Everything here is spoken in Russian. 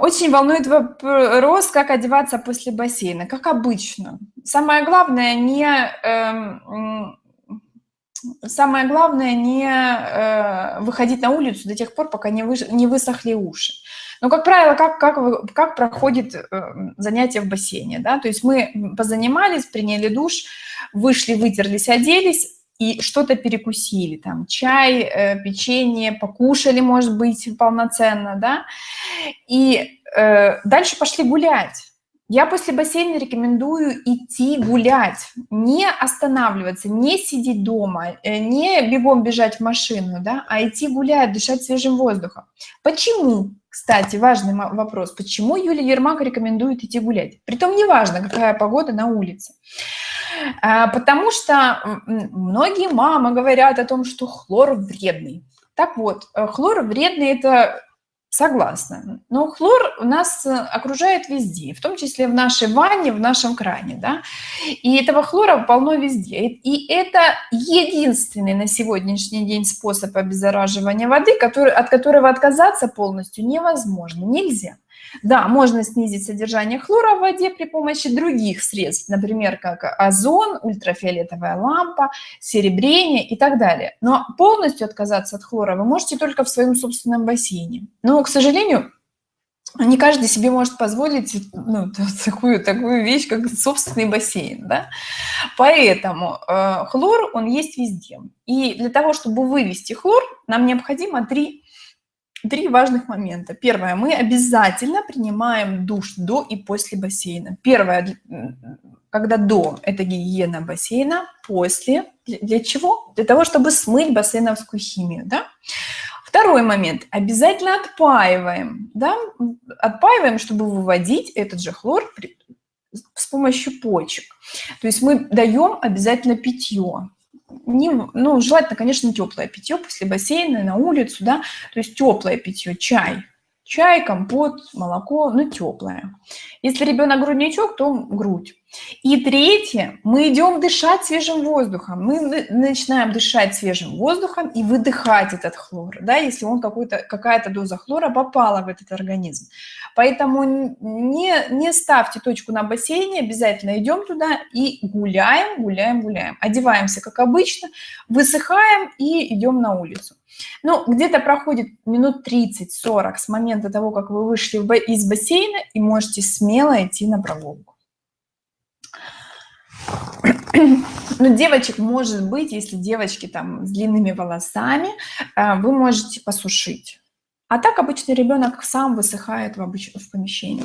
Очень волнует вопрос, как одеваться после бассейна. Как обычно. Самое главное не... Эм, самое главное не э, выходить на улицу до тех пор, пока не, вы, не высохли уши. Но, как правило, как, как, как проходит э, занятие в бассейне? Да? То есть мы позанимались, приняли душ, вышли, вытерлись, оделись, и что-то перекусили, там чай, э, печенье, покушали, может быть, полноценно, да, и э, дальше пошли гулять. Я после бассейна рекомендую идти гулять, не останавливаться, не сидеть дома, э, не бегом бежать в машину, да, а идти гулять, дышать свежим воздухом. Почему? Кстати, важный вопрос. Почему Юлия Ермак рекомендует идти гулять? Притом неважно, какая погода на улице. А, потому что многие мамы говорят о том, что хлор вредный. Так вот, э, хлор вредный – это согласна. Но хлор у нас э, окружает везде, в том числе в нашей ванне, в нашем кране. Да? И этого хлора полно везде. И это единственный на сегодняшний день способ обеззараживания воды, который, от которого отказаться полностью невозможно, нельзя. Да, можно снизить содержание хлора в воде при помощи других средств, например, как озон, ультрафиолетовая лампа, серебрение и так далее. Но полностью отказаться от хлора вы можете только в своем собственном бассейне. Но, к сожалению, не каждый себе может позволить ну, такую, такую вещь, как собственный бассейн. Да? Поэтому э, хлор, он есть везде. И для того, чтобы вывести хлор, нам необходимо три Три важных момента. Первое, мы обязательно принимаем душ до и после бассейна. Первое, когда до, это гигиена бассейна, после, для чего? Для того, чтобы смыть бассейновскую химию, да? Второй момент, обязательно отпаиваем, да? Отпаиваем, чтобы выводить этот же хлор с помощью почек. То есть мы даем обязательно питье, не, ну, желательно, конечно, теплое питье после бассейна, на улицу, да, то есть теплое питье, чай, чай, компот, молоко, ну, теплое. Если ребенок грудничок, то грудь. И третье, мы идем дышать свежим воздухом. Мы начинаем дышать свежим воздухом и выдыхать этот хлор, да, если он какая-то доза хлора попала в этот организм. Поэтому не, не ставьте точку на бассейне, обязательно идем туда и гуляем, гуляем, гуляем. Одеваемся, как обычно, высыхаем и идем на улицу. Ну, где-то проходит минут 30-40 с момента того, как вы вышли из бассейна, и можете смело идти на прогулку. Ну, девочек может быть, если девочки там с длинными волосами, э, вы можете посушить. А так обычно ребенок сам высыхает в, обыч... в помещении.